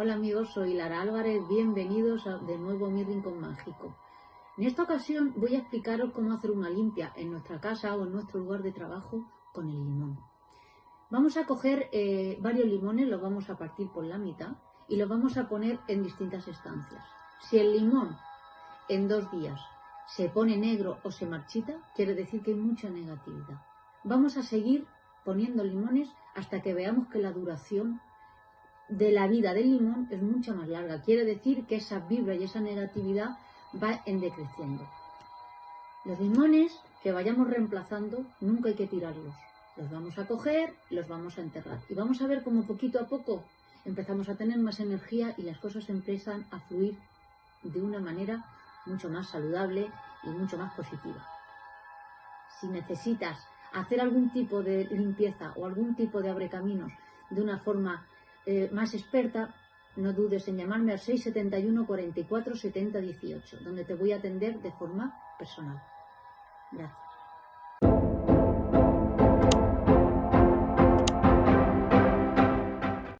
Hola amigos, soy Lara Álvarez, bienvenidos de nuevo a mi rincón mágico. En esta ocasión voy a explicaros cómo hacer una limpia en nuestra casa o en nuestro lugar de trabajo con el limón. Vamos a coger eh, varios limones, los vamos a partir por la mitad y los vamos a poner en distintas estancias. Si el limón en dos días se pone negro o se marchita, quiere decir que hay mucha negatividad. Vamos a seguir poniendo limones hasta que veamos que la duración de la vida del limón es mucho más larga. Quiere decir que esa vibra y esa negatividad va en decreciendo. Los limones que vayamos reemplazando nunca hay que tirarlos. Los vamos a coger, los vamos a enterrar. Y vamos a ver cómo poquito a poco empezamos a tener más energía y las cosas empiezan a fluir de una manera mucho más saludable y mucho más positiva. Si necesitas hacer algún tipo de limpieza o algún tipo de abrecaminos de una forma eh, más experta, no dudes en llamarme al 671 44 70 18, donde te voy a atender de forma personal. Gracias.